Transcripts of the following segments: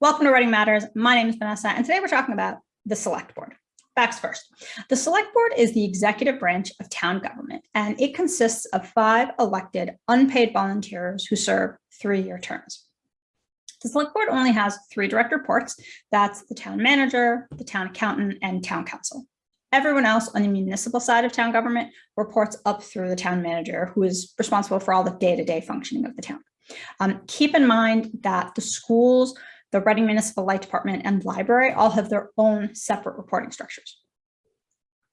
Welcome to Reading Matters. My name is Vanessa, and today we're talking about the Select Board. Facts first. The Select Board is the executive branch of town government, and it consists of five elected unpaid volunteers who serve three-year terms. The Select Board only has three direct reports. That's the town manager, the town accountant, and town counsel. Everyone else on the municipal side of town government reports up through the town manager, who is responsible for all the day-to-day -day functioning of the town. Um, keep in mind that the schools the Reading Municipal Light Department and library all have their own separate reporting structures.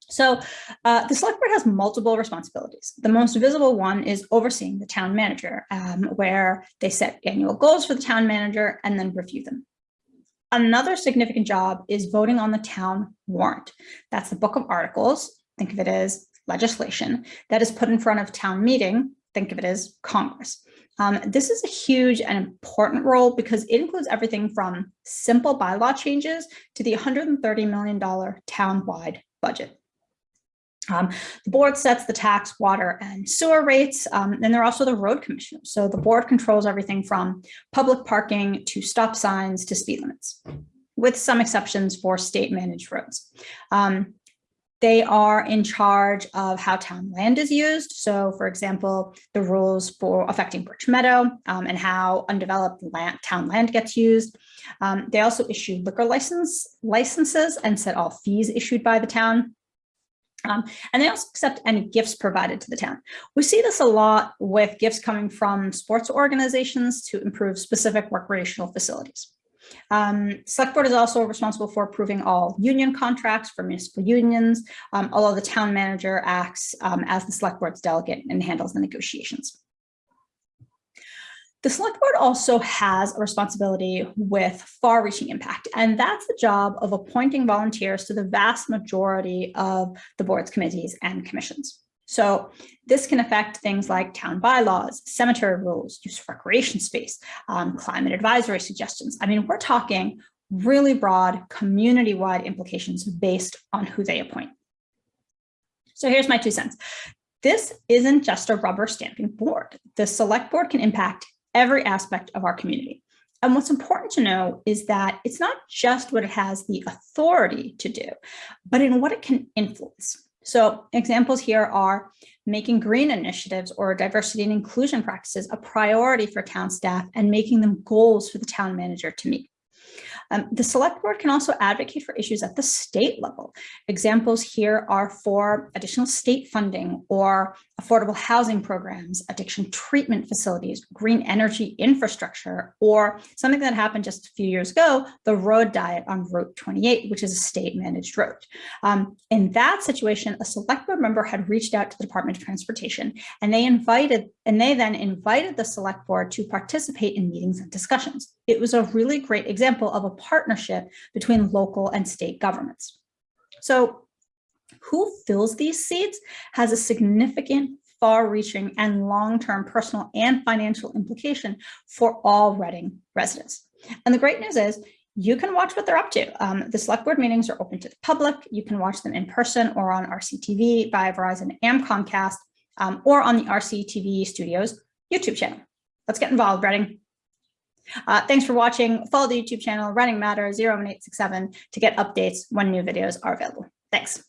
So uh, the select board has multiple responsibilities. The most visible one is overseeing the town manager, um, where they set annual goals for the town manager and then review them. Another significant job is voting on the town warrant. That's the book of articles, think of it as legislation, that is put in front of town meeting, think of it as Congress. Um, this is a huge and important role because it includes everything from simple bylaw changes to the $130 million town-wide budget. Um, the board sets the tax, water, and sewer rates, um, and they're also the road commissioners. So the board controls everything from public parking to stop signs to speed limits, with some exceptions for state managed roads. Um, they are in charge of how town land is used. So for example, the rules for affecting Birch Meadow um, and how undeveloped land, town land gets used. Um, they also issue liquor license licenses and set all fees issued by the town. Um, and they also accept any gifts provided to the town. We see this a lot with gifts coming from sports organizations to improve specific recreational facilities. Um, select board is also responsible for approving all union contracts for municipal unions, um, although the town manager acts um, as the select board's delegate and handles the negotiations. The select board also has a responsibility with far-reaching impact, and that's the job of appointing volunteers to the vast majority of the board's committees and commissions. So this can affect things like town bylaws, cemetery rules, use of recreation space, um, climate advisory suggestions. I mean, we're talking really broad community-wide implications based on who they appoint. So here's my two cents. This isn't just a rubber stamping board. The select board can impact every aspect of our community. And what's important to know is that it's not just what it has the authority to do, but in what it can influence. So examples here are making green initiatives or diversity and inclusion practices a priority for town staff and making them goals for the town manager to meet. Um, the select board can also advocate for issues at the state level. Examples here are for additional state funding or affordable housing programs, addiction treatment facilities, green energy infrastructure, or something that happened just a few years ago, the road diet on Route 28, which is a state managed road. Um, in that situation, a select board member had reached out to the Department of Transportation and they invited, and they then invited the select board to participate in meetings and discussions. It was a really great example of a partnership between local and state governments. So who fills these seats has a significant far-reaching and long-term personal and financial implication for all Reading residents. And the great news is you can watch what they're up to. Um, the select board meetings are open to the public. You can watch them in person or on RCTV via Verizon and Comcast um, or on the RCTV Studios YouTube channel. Let's get involved, Reading. Uh, thanks for watching. Follow the YouTube channel Reading Matter 01867 to get updates when new videos are available. Thanks.